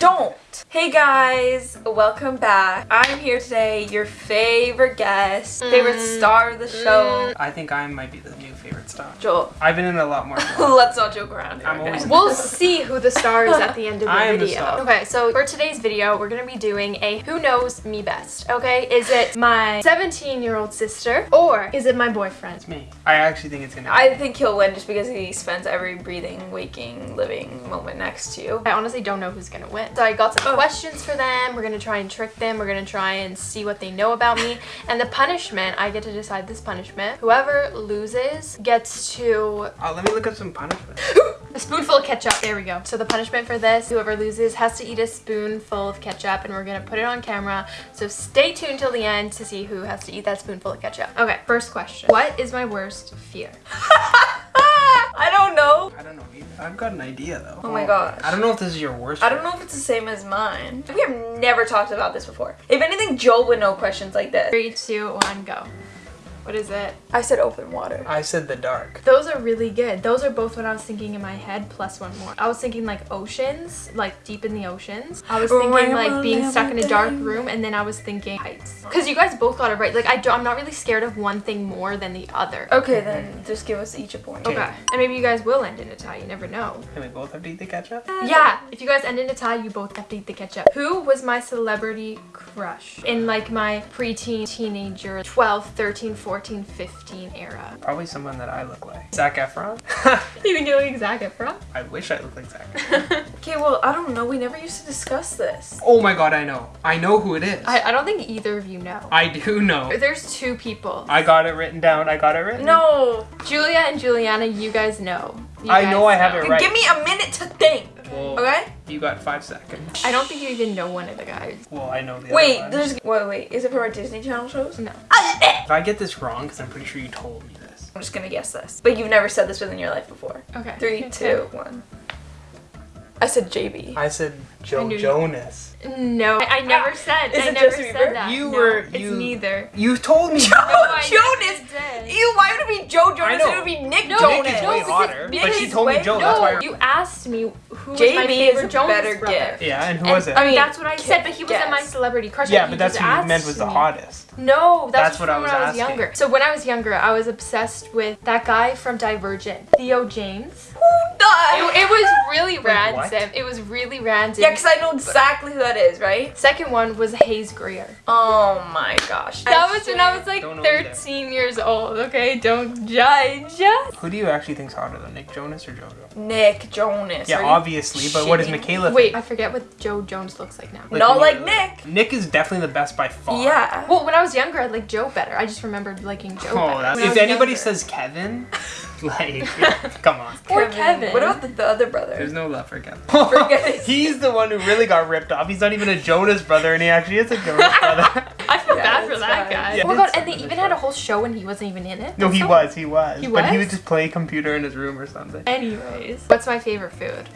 Don't. Hey guys, welcome back. I'm here today, your favorite guest, favorite mm. star of the show, mm. I think I might be the new star. Joel. I've been in a lot more. Let's not joke around. I'm always- We'll see who the star is at the end of the I the video. star. Okay, so for today's video, we're gonna be doing a Who Knows Me Best, okay? Is it my 17 year old sister or is it my boyfriend? It's me. I actually think it's gonna. I think he'll win just because he spends every breathing, waking, living moment next to you. I honestly don't know who's gonna win. So I got some Oh. questions for them. We're gonna try and trick them. We're gonna try and see what they know about me. And the punishment, I get to decide this punishment. Whoever loses gets to Oh, let me look up some punishment. A spoonful of ketchup. There we go. So the punishment for this, whoever loses has to eat a spoonful of ketchup and we're gonna put it on camera. So stay tuned till the end to see who has to eat that spoonful of ketchup. Okay, first question. What is my worst fear? I don't know. I don't know either. I've got an idea though. Oh my gosh. I don't know if this is your worst. I don't know if it's the same as mine. We have never talked about this before. If anything, Joel would know questions like this. Three, two, one, go. What is it? I said open water. I said the dark. Those are really good. Those are both what I was thinking in my head, plus one more. I was thinking like oceans, like deep in the oceans. I was oh, thinking like being stuck in a dark room, and then I was thinking heights. Because you guys both got it right. Like I do, I'm not really scared of one thing more than the other. Okay, then just give us each a point. Okay. And maybe you guys will end in a tie. You never know. And we both have to eat the ketchup. Yeah. If you guys end in a tie, you both have to eat the ketchup. Who was my celebrity crush in like my preteen, teenager, 12, 13, 14, 15 era? Probably someone that I look like. Zac Efron. You think you look like Zac Efron? I wish I looked like Zac. Efron. Okay, well, I don't know. We never used to discuss this. oh my god, I know. I know who it is. I, I don't think either of you know. I do know. There's two people. I got it written down. I got it written. No. Julia and Juliana, you guys know. You I guys know I have it right. Give me a minute to think. Well, Okay? You got five seconds. I don't think you even know one of the guys. Well, I know the Wait, other one. there's. Wait, wait. Is it from our Disney Channel shows? No. If I get this wrong, because I'm pretty sure you told me this. I'm just gonna guess this. But you've never said this within your life before. Okay. Three, two, one. I said JB. I said Joe knew you- Jonas. No, I, I never ah. said. Is I it never Justin Bieber? that. You No, were- It's you- neither. You told me. Joe I Jonas! never did. Ew, why would it be Joe Jonas? know. It would be Nick No, Jonas. Nick is way hotter, Nick but she is told me way- Joe. That's why. You asked me who was JB my favorite a Jonas better brother. gift. Yeah, and who And, was it? I mean, mean, that's what I said, but he wasn't my celebrity crush. yeah, but that's who you meant was the hottest. No, that's, That's what I was I was asking. younger. So when I was younger, I was obsessed with that guy from Divergent, Theo James. Who the? It, it was really random. ransom. It was really random. Yeah, because I know exactly who that is, right? Second one was Hayes Grier. Oh my gosh. That was when I was like Don't know either. 13 years old. Okay, don't judge. Who do you actually think's hotter, though, Nick Jonas or JoJo? Nick Jonas. Yeah, obviously, but what does shitting me? Michaela Wait. I forget what Joe Jonas looks like now. Not who- like Nick. Nick is definitely the best by far. Yeah. Well, when I was younger, I liked Joe better. I just remembered liking Joe Oh, better. that's, if anybody younger. says Kevin, like, come on. Or Kevin. What about the, the other brother? There's no love for Kevin. Forget. He's the one who really got ripped off. He's not even a Jonas brother, and he actually is a Jonas brother. I feel Yeah, bad for that fine. guy. Yeah, oh my god, and they even had a whole show and he wasn't even in it. no, he so- was, he was. He was? But he would just play computer in his room or something. Anyways, what's my favorite food?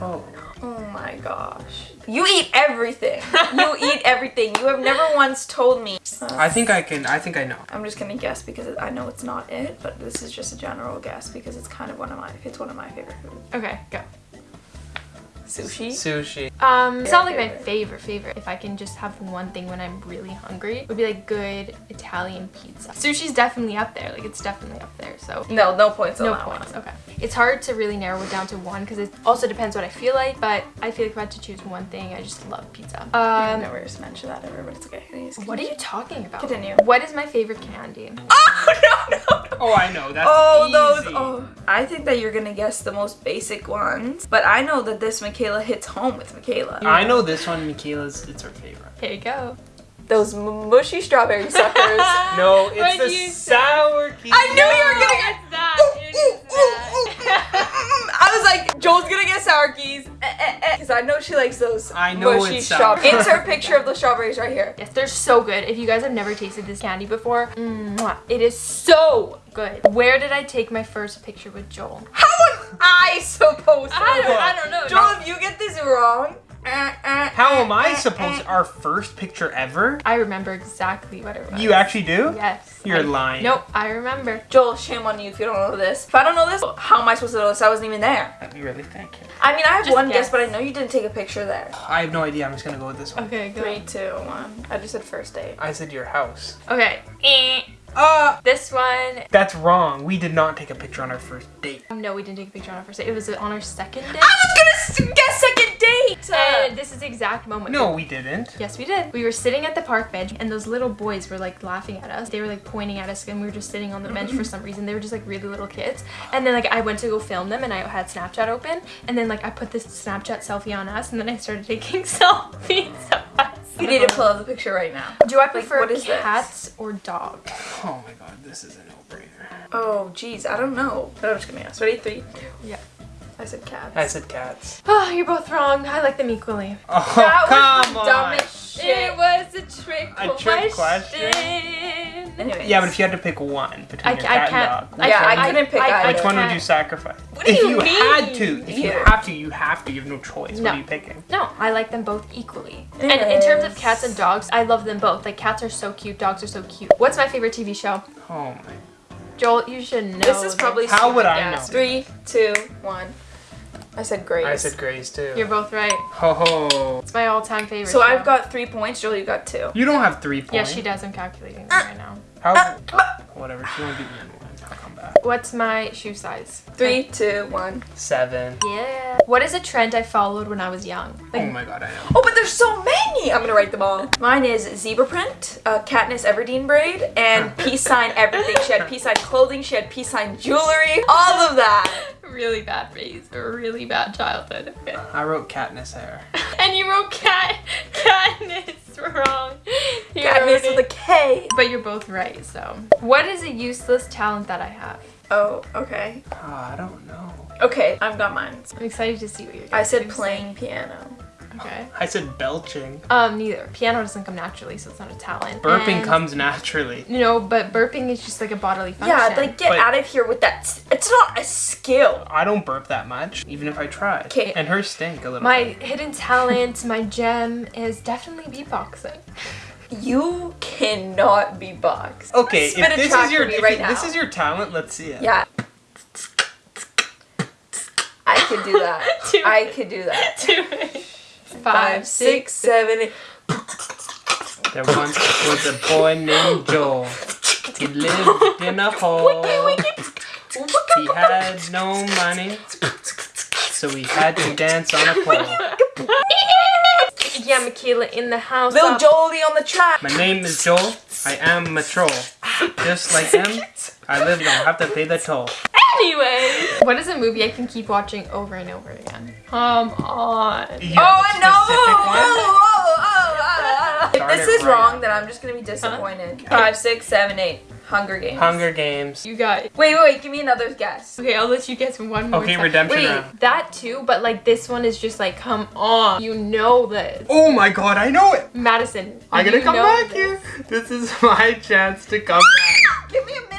Oh. Oh my gosh. You eat everything. you eat everything. You have never once told me. I think I can, I think I know. I'm just gonna guess because I know it's not it, but this is just a general guess because it's kind of one of my it's one of my favorite foods. Okay, go. Sushi. Sushi. Um, it's not like my favorite. favorite favorite. If I can just have one thing when I'm really hungry, it would be like good Italian pizza. Sushi's definitely up there. Like it's definitely up there. So No, no points on no that points. one. Okay. It's hard to really narrow it down to one because it also depends what I feel like. But I feel like if I had to choose one thing, I just love pizza. I've Um, never just mentioned that ever, but it's okay. Anyways, what are you talking about? Continue. What is my favorite candy? Oh no no no. Oh, I know. That's Oh, easy. those. Oh, I think that you're gonna guess the most basic ones, but I know that this Michaela hits home with Michaela. I know this one, Michaela's, it's her favorite. Here you go. Those m- mushy strawberry suckers. No, it's What'd the sour keys. I knew you were gonna get. That. Ooh, It ooh, is that. ooh, ooh. I was like, Joel's gonna get sour keys, eh, eh, eh. because I know she likes those I know mushy it's sour. strawberries. Insert picture of the strawberries right here. Yes, they're so good. If you guys have never tasted this candy before, mwah, it is so good. Where did I take my first picture with Joel? How am I supposed to? I don't, know? I don't know. Joel, if you get this wrong, eh, eh, How eh, am I supposed our first picture ever? I remember exactly what it was. You actually do? Yes. You're I- lying. Nope, I remember. Joel, shame on you if you don't know this. If I don't know this, how am I supposed to know this? I wasn't even there. You really think? You. I mean, I have Just one guess. guess. but I know you didn't take a picture there. I have no idea. I'm just gonna go with this one. Okay, go. Three, two, one. I just said first date. I said your house. Okay. Uh, This one. that's wrong. We did not take a picture on our first date. No, we didn't take a picture on our first date. It was on our second date. I was gonna guess second date. And this is the exact moment. No, we didn't. Yes, we did. We were sitting at the park bench, and those little boys were like laughing at us. They were like pointing at us, and we were just sitting on the bench for some reason. They were just like really little kids. And then like I went to go film them, and I had Snapchat open, and then like I put this Snapchat selfie on us, and then I started taking selfies. you need to pull up the picture right now. Do I prefer what is this? cats or dogs? Oh my god, this is a no-brainer. Oh, geez, I don't know. But I'm just gonna guess. Ready? Three. Yeah. I said cats. I said cats. Oh, you're both wrong. I like them equally. Oh, that come was the on. dumbest shit. It was a trick A trick question? Anyways. Yeah, but if you had to pick one between I, your ca- cat I and can't. dog, I, Yeah, I I- couldn't pick I- I either. which one would you sacrifice? What do if you you had to, if you You. have to, you have to. You have no choice. No. What are you picking? No, I like them both equally. And in terms of cats and dogs, I love them both. Like cats are so cute, dogs are so cute. What's my favorite TV show? Oh my. Joel, you should know. This is probably How would I Yes. know? Three, two, one. I said Grey's. I said Grey's too. You're both right. Ho ho. It's my all-time favorite. So show. I've got three points. Joel, you got two. You don't have three points. Yeah, she does. I'm calculating them right now. How? Whatever. She won't beat me in one. I'll come back. What's my shoe size? Three, two, one. Seven. Yeah. What is a trend I followed when I was young? Like, Oh my god, I know. Oh, but there's so many. I'm gonna write them all. Mine is zebra print, uh, Katniss Everdeen braid, and peace sign everything. She had peace sign clothing. She had peace sign jewelry. All of that. Really bad phase or really bad childhood. Okay. I wrote Katniss hair. And you wrote cat Katniss wrong. You Katniss with a it. K. But you're both right. So, what is a useless talent that I have? Oh, okay. Oh, I don't know. Okay, I've got mine. I'm excited to see what you're. I said playing piano. Okay. I said belching. Um, neither. Piano doesn't come naturally, so it's not a talent. Burping And- comes naturally. No, but burping is just like a bodily function. Yeah, like get But- out of here with that. s- It's not a skill. I don't burp that much, even if I try. Okay. And her stink a little. my bit. hidden talent, my gem is definitely beatboxing. You cannot be boxed. Okay, Spit if this is your for me if right this is your talent, let's see it. Yeah. I could do that. Do I it. could do that. Do it. Five, six, seven, eight. There once was a boy named Joel. He lived in a hole. He had no money, so he had to dance on a pole. Yeah, Michaela in the house. Little up. Jolie on the track. My name is Joel. I am a troll. Just like them, I live don't have to pay the toll. Anyway, what is a movie I can keep watching over and over again? Come on. You Oh no! Oh, oh, oh, oh, oh. If this is right wrong, up. then I'm just gonna be disappointed. Five, six, seven, eight. Hunger Games. Hunger Games. You got it. Wait, wait, wait. Give me another guess. Okay, I'll let you guess one more Okay, time. redemption Wait, round. that too, but like this one is just like, come on. You know this. Oh my god, I know it! Madison. I'm gonna come back this. here. This is my chance to come back. Give me a minute.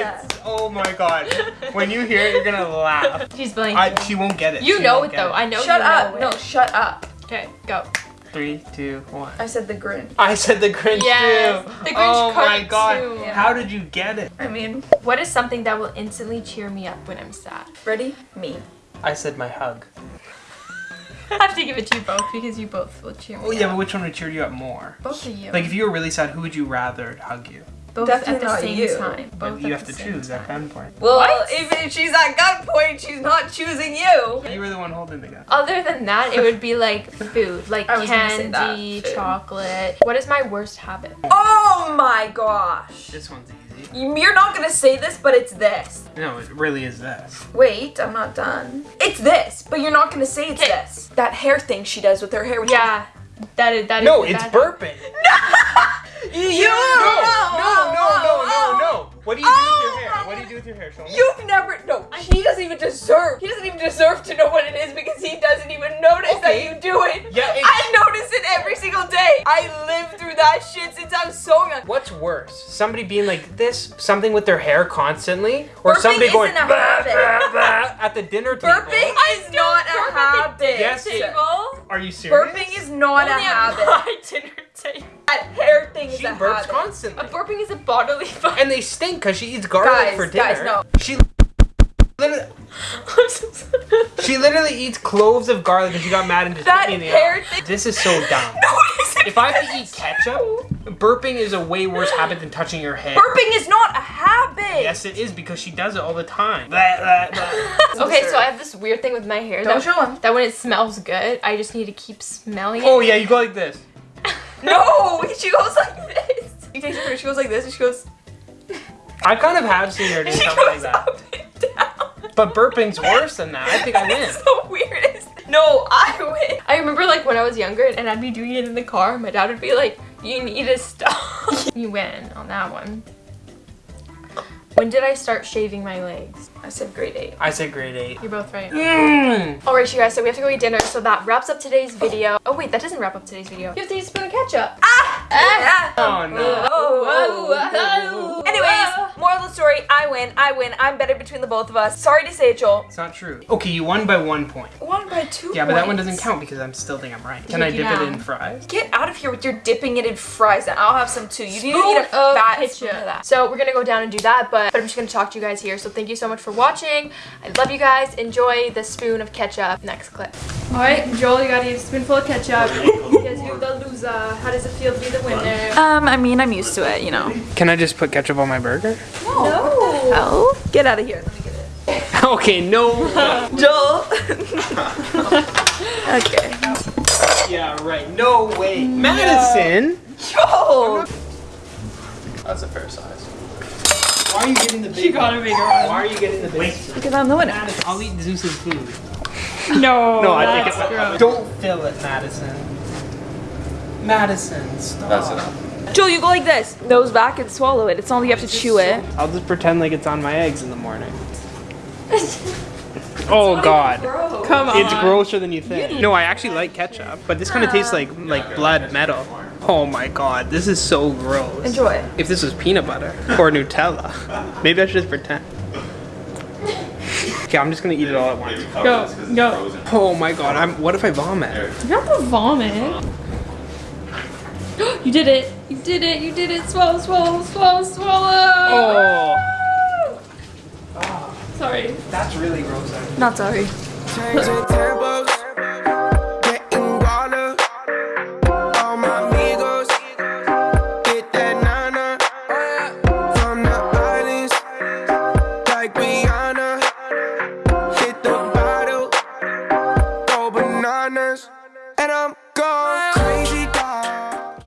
It's, oh my god. When you hear it, you're gonna laugh. She's blanking. I, she won't get it. you She know won't it though. I know shut you up. know No, shut up. Okay, go. Three, two, one. I said the Grinch. I said the Grinch Yes, too. the Grinch oh my cartoon. god. Yeah. How did you get it? I mean, What is something that will instantly cheer me up when I'm sad? ready? Me. I said my hug. I have to give it to you both because you both will cheer me Oh yeah, up. but which one would cheer you up more? Both of you. Like if you were really sad, who would you rather hug you? Both Definitely at the not same you. time. But Both you have to same choose at time. gunpoint. Well, What? if she's at gunpoint, she's not choosing you. You were the one holding the gun. Other than that, it would be like food, like I was gonna say that, candy, chocolate. What is my worst habit? Oh my gosh. This one's easy. You're not gonna say this, but it's this. No, it really is this. Wait, I'm not done. It's this, but you're not gonna say it's Okay. this. That hair thing she does with her hair. which Yeah, that is that is. No, the it's bad- burping. Is- You. No, no, no, no, no, no. What do you do with Oh your hair? What do you do with your hair? Show me. You've never. No, he doesn't even deserve. He doesn't even deserve to know what it is because he doesn't even notice Okay. that you do it. Yeah, I notice it every single day. I live through that shit since I'm so young. What's worse? Somebody being like this, something with their hair constantly, or Burping somebody going isn't a "Bah, habit." bah, bah," at the dinner table? Burping is not a habit. Yes, it- Are you serious? Burping is not a Only on habit. my dinner table. That hair thing is She a burps habit. A constantly. burping is a bodily function. And they stink because she eats garlic Guys, for dinner. guys, no. She literally, she literally eats cloves of garlic and she got mad and just That in the hair thing- This is so dumb. No. If I have to eat ketchup, burping is a way worse habit than touching your hair. Burping is not a habit. Yes, it is because she does it all the time. Okay, so I have this weird thing with my hair. Don't that, show 'em. That when it smells good, I just need to keep smelling oh, it. Oh yeah, you go like this. No, she goes like this. She takes her, she goes like this, and she goes, I kind of have seen her do something like that. up and down. But burping's worse than that. I think I win. The weirdest. No, I win. I remember like when I was younger and I'd be doing it in the car, my dad would be like, you need to stop. you win on that one. When did I start shaving my legs? I said grade eight. I said grade eight. You're both right. Mm. Alright, you guys, so we have to go eat dinner, so that wraps up today's video. Oh wait, that doesn't wrap up today's video. You have to eat a spoon of ketchup. Ah! Ah! Oh no. Oh, Anyways, moral of the story, I win, I win, I'm better between the both of us. Sorry to say it, Joel. It's not true. Okay, you won by one point. One by two Yeah, but that one points. doesn't count because I'm still think I'm right. Can I dip it it in fries? Get out of here with your dipping it in fries, and I'll have some too. You need to Spoon eat a of fat ketchup. spoon of that. So we're gonna go down and do that, but, but I'm just gonna talk to you guys here. So thank you so much for watching. I love you guys. Enjoy the spoon of ketchup. Next clip. All right, Joel, you gotta eat a spoonful of ketchup. Because you're the loser. How does it feel to be the winner? Um, I mean, I'm used to it, you know. Can I just put ketchup on my burger? No. Oh, get out of here. Let me get it. okay, no. Joel. okay. yeah, right. No way. Madison. Joel. That's a fair size. Why are you getting the big? She got a bigger one. Why are you getting the big? Because I'm the winner. Madison, I'll eat Zeus's food. No. No, I think it. Don't fill it, Madison. Madison, stop. That's enough. Joel, you go like this. Nose back and swallow it. It's not like you have to chew it. I'll just pretend like it's on my eggs in the morning. oh God. Come on. It's grosser than you think. No, I actually like ketchup, but this kind of tastes like like blood metal. Oh my god, this is so gross. Enjoy it. If this was peanut butter or Nutella, maybe I should just pretend. Okay, I'm just gonna eat it all at once. Go, go. Oh my god, I'm. What if I vomit? You're not the vomit. You did it. You did it. You did it. Swallow, swallow, swallow, swallow. Oh, Sorry. that's really gross. Not sorry. Change your